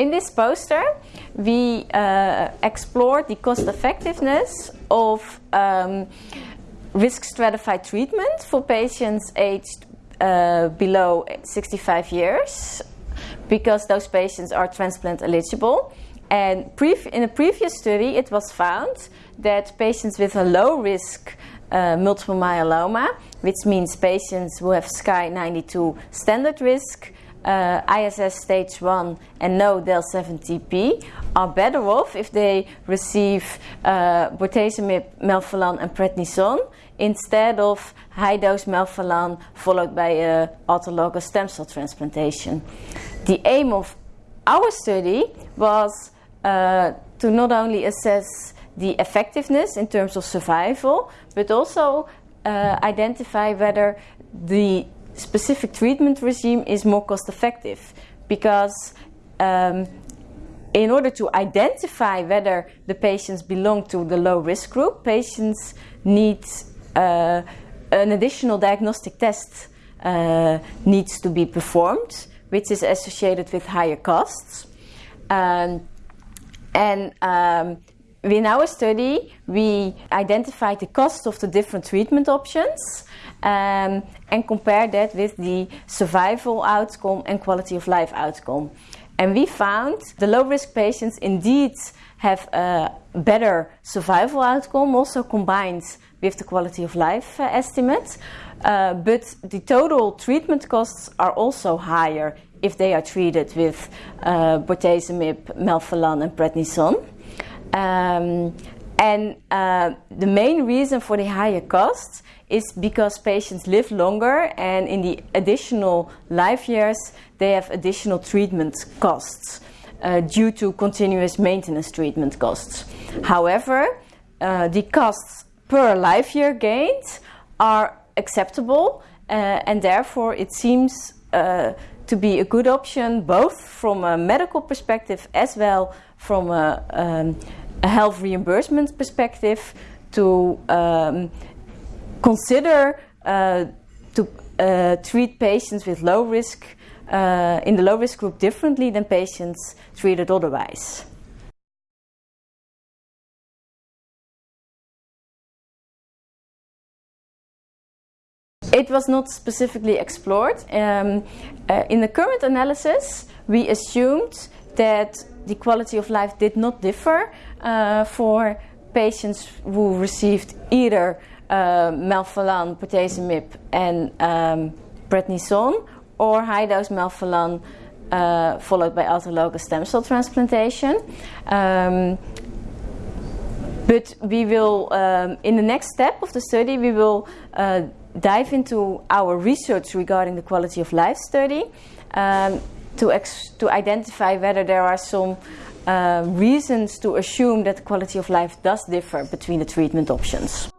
in this poster, we uh, explored the cost effectiveness of um, risk stratified treatment for patients aged uh, below 65 years because those patients are transplant eligible. And in a previous study, it was found that patients with a low risk uh, multiple myeloma, which means patients who have SKY 92 standard risk, uh, ISS stage 1 and no del17p are better off if they receive uh, bortezomib, melphalan and prednisone instead of high dose melphalan followed by a autologous stem cell transplantation. The aim of our study was uh, to not only assess the effectiveness in terms of survival, but also uh, identify whether the specific treatment regime is more cost effective. Because um, in order to identify whether the patients belong to the low risk group, patients need uh, an additional diagnostic test uh, needs to be performed, which is associated with higher costs. Um, and um, in our study, we identified the cost of the different treatment options um, and compared that with the survival outcome and quality of life outcome. And we found the low risk patients indeed have a better survival outcome, also combined with the quality of life uh, estimate. Uh, but the total treatment costs are also higher if they are treated with uh, bortezomib, melphalan, and prednisone. Um, and uh, the main reason for the higher costs is because patients live longer and in the additional life years they have additional treatment costs uh, due to continuous maintenance treatment costs. However, uh, the costs per life year gained are acceptable uh, and therefore it seems uh, to be a good option both from a medical perspective as well from a, um, a health reimbursement perspective to um, consider uh, to uh, treat patients with low risk uh, in the low risk group differently than patients treated otherwise. It was not specifically explored. Um, uh, in the current analysis, we assumed that the quality of life did not differ uh, for patients who received either uh, melphalan, bortezomib and um, prednisone or high-dose melphalan uh, followed by autologous stem cell transplantation. Um, but we will, um, in the next step of the study, we will uh, dive into our research regarding the quality of life study um, to, to identify whether there are some uh, reasons to assume that the quality of life does differ between the treatment options.